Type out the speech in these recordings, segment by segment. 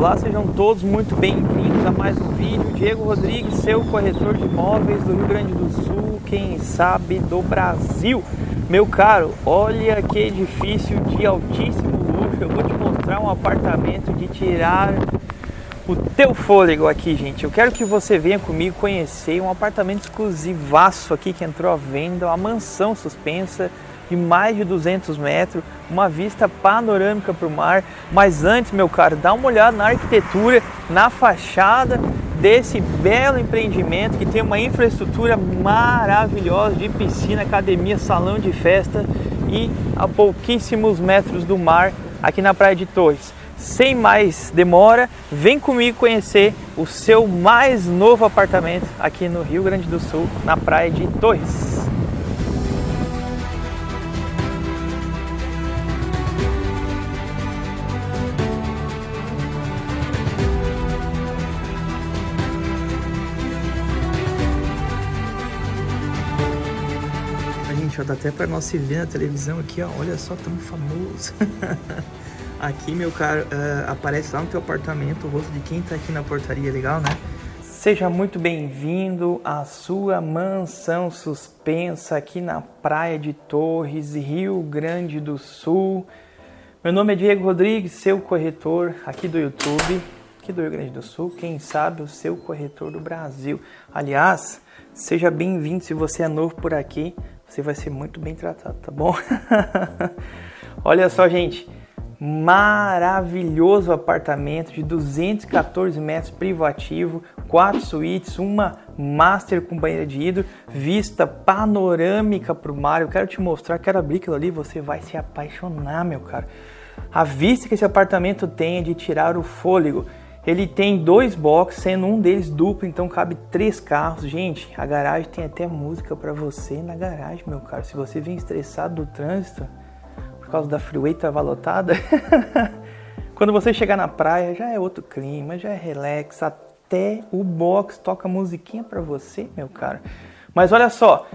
Olá, sejam todos muito bem-vindos a mais um vídeo. Diego Rodrigues, seu corretor de imóveis do Rio Grande do Sul, quem sabe do Brasil. Meu caro, olha que edifício de altíssimo luxo. Eu vou te mostrar um apartamento de tirar o teu fôlego aqui, gente. Eu quero que você venha comigo conhecer um apartamento exclusivaço aqui que entrou à venda, uma mansão suspensa de mais de 200 metros, uma vista panorâmica para o mar. Mas antes, meu caro, dá uma olhada na arquitetura, na fachada desse belo empreendimento que tem uma infraestrutura maravilhosa de piscina, academia, salão de festa e a pouquíssimos metros do mar aqui na Praia de Torres. Sem mais demora, vem comigo conhecer o seu mais novo apartamento aqui no Rio Grande do Sul, na Praia de Torres. Dá até para nós se ver na televisão aqui, ó, olha só, tão famoso. aqui, meu caro, uh, aparece lá no teu apartamento o rosto de quem tá aqui na portaria, legal, né? Seja muito bem-vindo à sua mansão suspensa aqui na Praia de Torres, Rio Grande do Sul. Meu nome é Diego Rodrigues, seu corretor aqui do YouTube, aqui do Rio Grande do Sul, quem sabe o seu corretor do Brasil. Aliás, seja bem-vindo se você é novo por aqui você vai ser muito bem tratado, tá bom? Olha só, gente, maravilhoso apartamento de 214 metros privativo, quatro suítes, uma master com banheira de hidro, vista panorâmica para o mar. Eu quero te mostrar, quero abrir aquilo ali, você vai se apaixonar, meu cara. A vista que esse apartamento tem é de tirar o fôlego. Ele tem dois boxes, sendo um deles duplo, então cabe três carros. Gente, a garagem tem até música para você na garagem, meu caro. Se você vem estressado do trânsito, por causa da freeway tava lotada, quando você chegar na praia já é outro clima, já é relax, até o box toca musiquinha para você, meu caro. Mas olha só,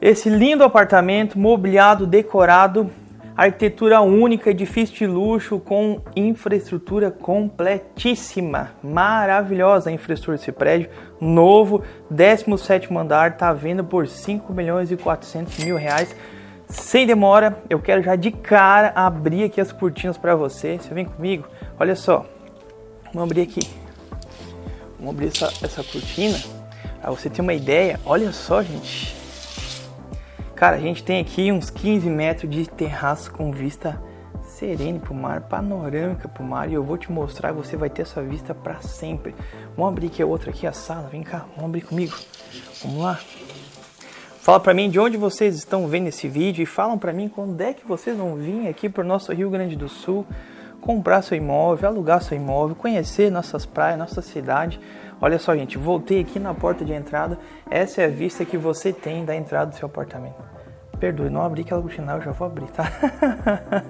esse lindo apartamento mobiliado, decorado, Arquitetura única, edifício de luxo com infraestrutura completíssima. Maravilhosa a infraestrutura desse prédio. Novo, 17 andar, tá vendo por 5 milhões e 400 mil reais. Sem demora, eu quero já de cara abrir aqui as cortinas para você. Você vem comigo? Olha só. Vamos abrir aqui. Vamos abrir essa, essa cortina. Para você ter uma ideia. Olha só, gente Cara, a gente tem aqui uns 15 metros de terraço com vista serene para o mar, panorâmica para o mar e eu vou te mostrar, você vai ter essa vista para sempre. Vamos abrir aqui a outra aqui, a sala, vem cá, vamos abrir comigo. Vamos lá. Fala para mim de onde vocês estão vendo esse vídeo e falam para mim quando é que vocês vão vir aqui para o nosso Rio Grande do Sul comprar seu imóvel, alugar seu imóvel, conhecer nossas praias, nossa cidade. Olha só, gente, voltei aqui na porta de entrada. Essa é a vista que você tem da entrada do seu apartamento. Perdoe, não abri aquela cortina, eu já vou abrir, tá?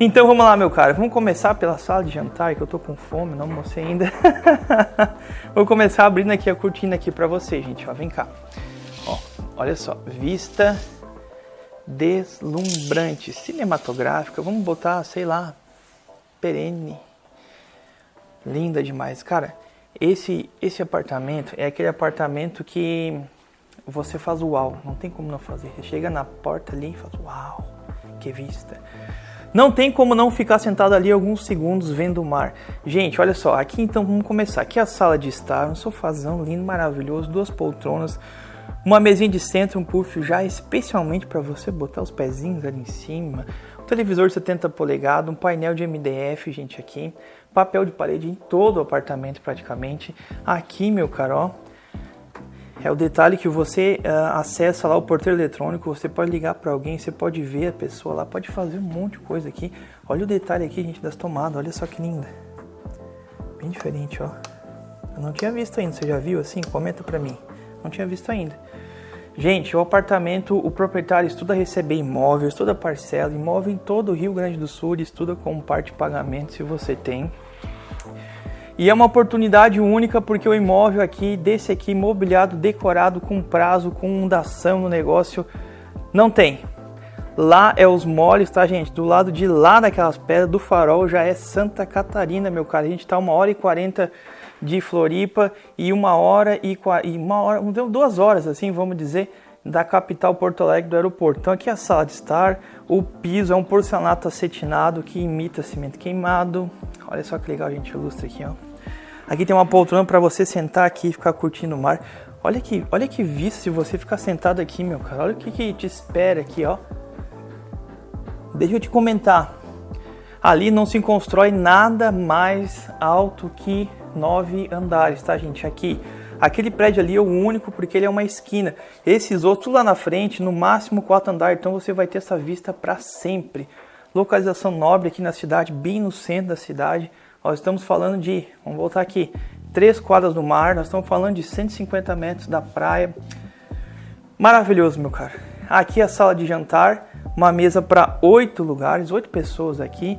então vamos lá, meu cara. Vamos começar pela sala de jantar, que eu tô com fome, não almocei ainda. vou começar abrindo aqui a cortina aqui para você, gente. Ó, vem cá. Ó, olha só, vista deslumbrante, cinematográfica. Vamos botar, sei lá, perene. Linda demais, cara. Esse, esse apartamento é aquele apartamento que você faz uau, não tem como não fazer. Você chega na porta ali e faz uau, que vista. Não tem como não ficar sentado ali alguns segundos vendo o mar. Gente, olha só, aqui então vamos começar. Aqui é a sala de estar, um sofazão lindo, maravilhoso, duas poltronas, uma mesinha de centro, um puff já especialmente para você botar os pezinhos ali em cima, um televisor de 70 polegadas, um painel de MDF, gente, aqui, papel de parede em todo o apartamento praticamente. Aqui, meu caro, é o detalhe que você uh, acessa lá o porteiro eletrônico, você pode ligar para alguém, você pode ver a pessoa lá, pode fazer um monte de coisa aqui. Olha o detalhe aqui, gente, das tomadas, olha só que linda. Bem diferente, ó. Eu não tinha visto ainda, você já viu assim? Comenta para mim. Não tinha visto ainda. Gente, o apartamento, o proprietário estuda receber imóvel, estuda parcela, imóvel em todo o Rio Grande do Sul, estuda como parte de pagamento se você tem. E é uma oportunidade única porque o imóvel aqui, desse aqui, mobiliado, decorado, com prazo, com fundação no negócio, não tem. Lá é os moles, tá, gente? Do lado de lá daquelas pedras do farol já é Santa Catarina, meu cara. A gente tá uma hora e quarenta de Floripa e uma hora e, e uma hora, duas horas, assim, vamos dizer, da capital Porto Alegre do aeroporto. Então aqui é a sala de estar, o piso é um porcelanato acetinado que imita cimento queimado. Olha só que legal, gente, ilustra aqui, ó. Aqui tem uma poltrona para você sentar aqui e ficar curtindo o mar. Olha que, olha que vista se você ficar sentado aqui, meu cara. Olha o que, que te espera aqui, ó. Deixa eu te comentar. Ali não se constrói nada mais alto que nove andares, tá, gente? Aqui, aquele prédio ali é o único porque ele é uma esquina. Esses outros lá na frente, no máximo quatro andares, então você vai ter essa vista para sempre. Localização nobre aqui na cidade, bem no centro da cidade. Nós estamos falando de, vamos voltar aqui, três quadras do mar, nós estamos falando de 150 metros da praia. Maravilhoso, meu cara. Aqui é a sala de jantar, uma mesa para oito lugares, oito pessoas aqui,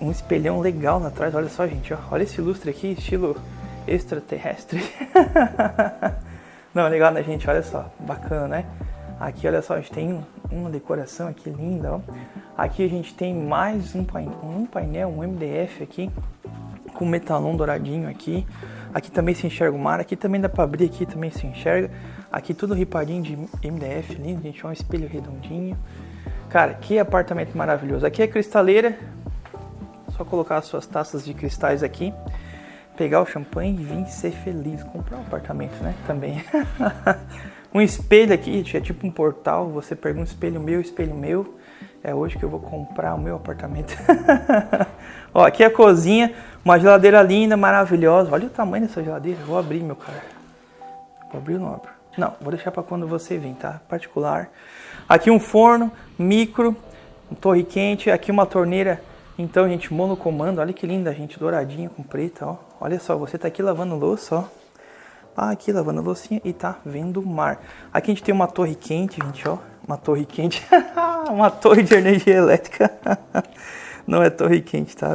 um espelhão legal lá atrás. Olha só, gente, ó. olha esse lustre aqui, estilo extraterrestre. Não, legal, né, gente? Olha só, bacana, né? Aqui, olha só, a gente tem uma decoração aqui linda, ó. Aqui a gente tem mais um painel, um, painel, um MDF aqui, com metalon douradinho aqui. Aqui também se enxerga o mar, aqui também dá para abrir, aqui também se enxerga. Aqui tudo ripadinho de MDF lindo, gente, ó, um espelho redondinho. Cara, que apartamento maravilhoso. Aqui é cristaleira, só colocar as suas taças de cristais aqui, pegar o champanhe e vir ser feliz. Comprar um apartamento, né? Também. um espelho aqui, é tipo um portal. Você um espelho meu, espelho meu. É hoje que eu vou comprar o meu apartamento. Ó, aqui é a cozinha, uma geladeira linda, maravilhosa. Olha o tamanho dessa geladeira. Vou abrir, meu cara. Vou abrir ou não abro? Não, vou deixar para quando você vir, tá? Particular. Aqui um forno, micro, um torre quente. Aqui uma torneira então, gente, monocomando, olha que linda, gente, douradinha com preta, ó. Olha só, você tá aqui lavando louça, ó. Ah, aqui lavando a loucinha e tá vendo o mar. Aqui a gente tem uma torre quente, gente, ó. Uma torre quente. uma torre de energia elétrica. Não é torre quente, tá?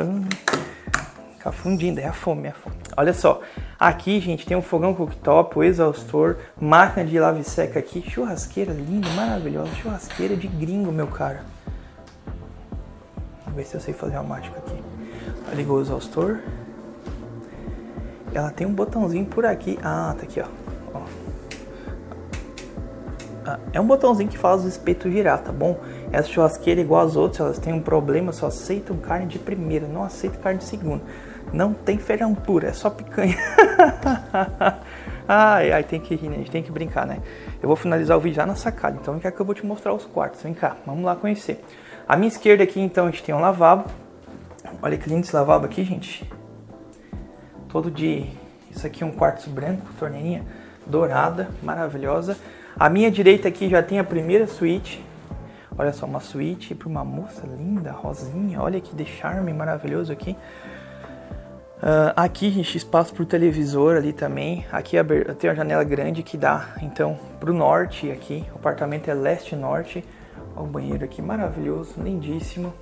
Fica fundindo, é a fome, é a fome. Olha só, aqui, gente, tem um fogão cooktop, exaustor, máquina de lave seca aqui, churrasqueira linda, maravilhosa, churrasqueira de gringo, meu cara. Vamos ver se eu sei fazer a mágica aqui. Ligou o exaustor. Ela tem um botãozinho por aqui. Ah, tá aqui, ó. ó. Ah, é um botãozinho que faz o espeto girar, tá bom? Essa churrasqueira, igual as outras, elas têm um problema, só aceitam carne de primeira, não aceitam carne de segunda. Não tem feijão puro, é só picanha. ai, ai, tem que rir, né? A gente tem que brincar, né? Eu vou finalizar o vídeo já na sacada, então vem cá que eu vou te mostrar os quartos. Vem cá, vamos lá conhecer. À minha esquerda aqui, então, a gente tem um lavabo. Olha que lindo esse lavabo aqui, gente. Todo de... Isso aqui é um quartzo branco, torneirinha dourada, maravilhosa. À minha direita aqui já tem a primeira suíte. Olha só, uma suíte para uma moça linda, rosinha. Olha que de charme maravilhoso aqui. Uh, aqui, gente, espaço para o televisor ali também. Aqui tem uma janela grande que dá, então, para o norte aqui. O apartamento é leste-norte. Olha o banheiro aqui, maravilhoso, lindíssimo.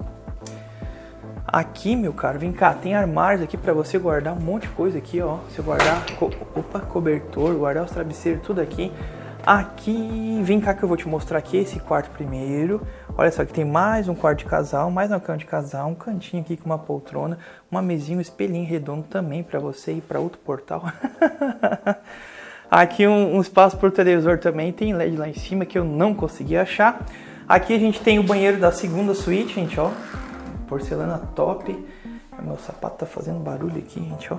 Aqui, meu caro, vem cá, tem armários aqui para você guardar um monte de coisa aqui, ó. Você guardar, co opa, cobertor, guardar os travesseiros, tudo aqui. Aqui, vem cá que eu vou te mostrar aqui esse quarto primeiro. Olha só que tem mais um quarto de casal, mais uma cama de casal, um cantinho aqui com uma poltrona, uma mesinha, um espelhinho redondo também para você ir para outro portal. aqui um, um espaço para o televisor também, tem LED lá em cima que eu não consegui achar. Aqui a gente tem o banheiro da segunda suíte, gente, ó. Porcelana top. Meu sapato tá fazendo barulho aqui, gente, ó.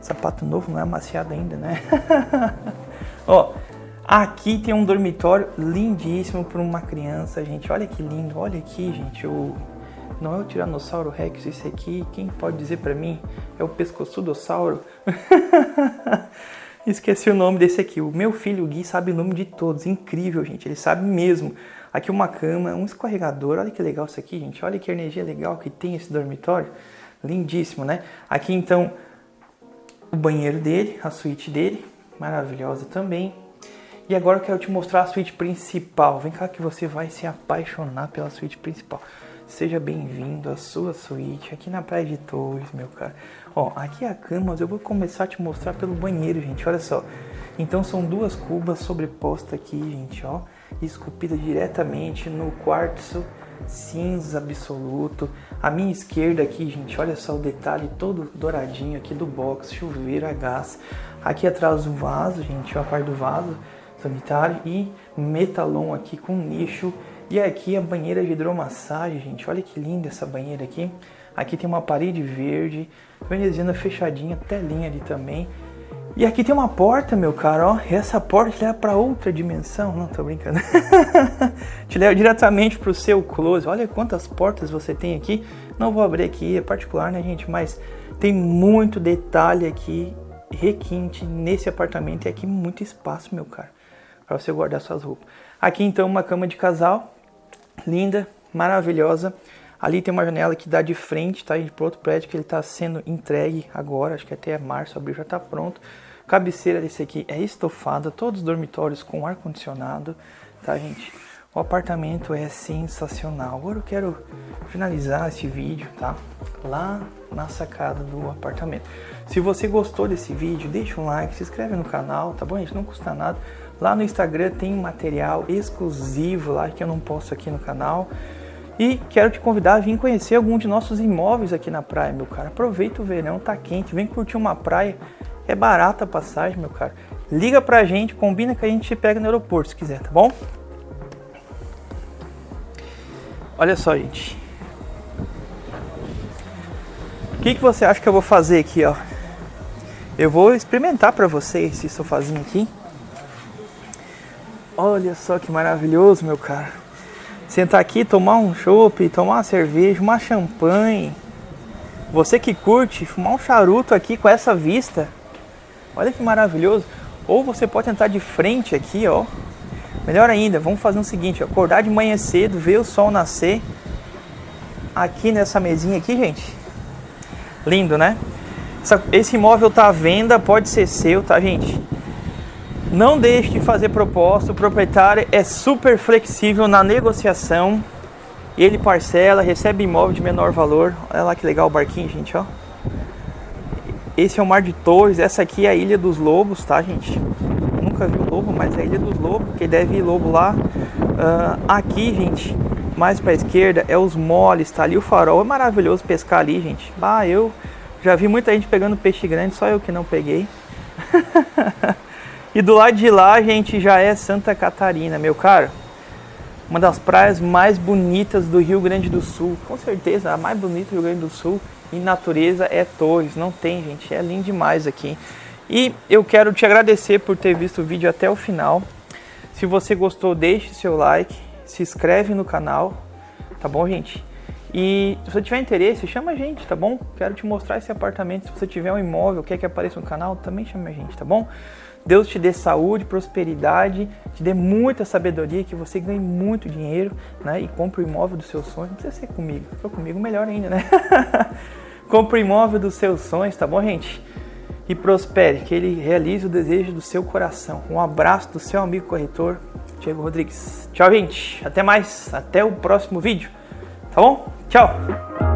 Sapato novo, não é amaciado ainda, né? ó, aqui tem um dormitório lindíssimo para uma criança, gente. Olha que lindo, olha aqui, gente. O... Não é o Tiranossauro Rex, esse aqui, quem pode dizer para mim? É o pescoçudossauro. Esqueci o nome desse aqui. O meu filho, o Gui, sabe o nome de todos. Incrível, gente. Ele sabe mesmo. Aqui uma cama, um escorregador. Olha que legal isso aqui, gente. Olha que energia legal que tem esse dormitório. Lindíssimo, né? Aqui, então, o banheiro dele, a suíte dele. Maravilhosa também. E agora eu quero te mostrar a suíte principal. Vem cá que você vai se apaixonar pela suíte principal. Seja bem-vindo à sua suíte aqui na Praia de Torres, meu cara. Ó, aqui é a cama, mas eu vou começar a te mostrar pelo banheiro, gente. Olha só. Então são duas cubas sobrepostas aqui, gente, ó. Esculpida diretamente no quartzo cinza absoluto. A minha esquerda aqui, gente, olha só o detalhe todo douradinho aqui do box, chuveiro a gás. Aqui atrás o vaso, gente, a parte do vaso sanitário e metalon aqui com nicho. E aqui a banheira de hidromassagem, gente, olha que linda essa banheira aqui. Aqui tem uma parede verde, veneziana fechadinha, telinha ali também. E aqui tem uma porta, meu caro, ó. E essa porta te leva para outra dimensão. Não, tô brincando. te leva diretamente para o seu close. Olha quantas portas você tem aqui. Não vou abrir aqui, é particular, né, gente? Mas tem muito detalhe aqui, requinte nesse apartamento. E aqui muito espaço, meu caro, para você guardar suas roupas. Aqui, então, uma cama de casal. Linda, maravilhosa. Ali tem uma janela que dá de frente, tá? Para outro prédio que ele está sendo entregue agora, acho que até março, abril já está pronto. Cabeceira desse aqui é estofada, todos os dormitórios com ar condicionado, tá, gente? O apartamento é sensacional. Agora eu quero finalizar esse vídeo, tá? Lá na sacada do apartamento. Se você gostou desse vídeo, deixa um like, se inscreve no canal, tá bom, gente? Não custa nada. Lá no Instagram tem material exclusivo lá que eu não posto aqui no canal. E quero te convidar a vir conhecer algum de nossos imóveis aqui na praia, meu cara. Aproveita o verão, tá quente, vem curtir uma praia. É barata a passagem, meu cara. Liga pra gente, combina que a gente te pega no aeroporto se quiser, tá bom? Olha só, gente. O que, que você acha que eu vou fazer aqui, ó? Eu vou experimentar para você esse sofazinho aqui. Olha só que maravilhoso, meu cara sentar aqui, tomar um chopp, tomar uma cerveja, uma champanhe. Você que curte, fumar um charuto aqui com essa vista. Olha que maravilhoso. Ou você pode tentar de frente aqui, ó. Melhor ainda, vamos fazer o seguinte, acordar de manhã cedo, ver o sol nascer. Aqui nessa mesinha aqui, gente. Lindo, né? esse imóvel tá à venda, pode ser seu, tá, gente? Não deixe de fazer proposta, o proprietário é super flexível na negociação. Ele parcela, recebe imóvel de menor valor. Olha lá que legal o barquinho, gente, ó. Esse é o Mar de Torres, essa aqui é a Ilha dos Lobos, tá, gente? Nunca vi o lobo, mas é a Ilha dos Lobos, porque deve ir lobo lá. Uh, aqui, gente, mais pra esquerda é os moles, tá ali o farol. É maravilhoso pescar ali, gente. Ah, eu já vi muita gente pegando peixe grande, só eu que não peguei. E do lado de lá a gente já é Santa Catarina, meu caro. Uma das praias mais bonitas do Rio Grande do Sul. Com certeza, a mais bonita do Rio Grande do Sul em natureza é Torres. Não tem, gente. É lindo demais aqui. E eu quero te agradecer por ter visto o vídeo até o final. Se você gostou, deixe seu like, se inscreve no canal, tá bom, gente? E se você tiver interesse, chama a gente, tá bom? Quero te mostrar esse apartamento. Se você tiver um imóvel, quer que apareça no canal, também chama a gente, tá bom? Deus te dê saúde, prosperidade, te dê muita sabedoria, que você ganhe muito dinheiro, né? E compre o imóvel dos seus sonhos. Não precisa ser comigo, for comigo, melhor ainda, né? compre o imóvel dos seus sonhos, tá bom, gente? E prospere, que ele realize o desejo do seu coração. Um abraço do seu amigo corretor, Diego Rodrigues. Tchau, gente. Até mais. Até o próximo vídeo. Tá bom? Tchau.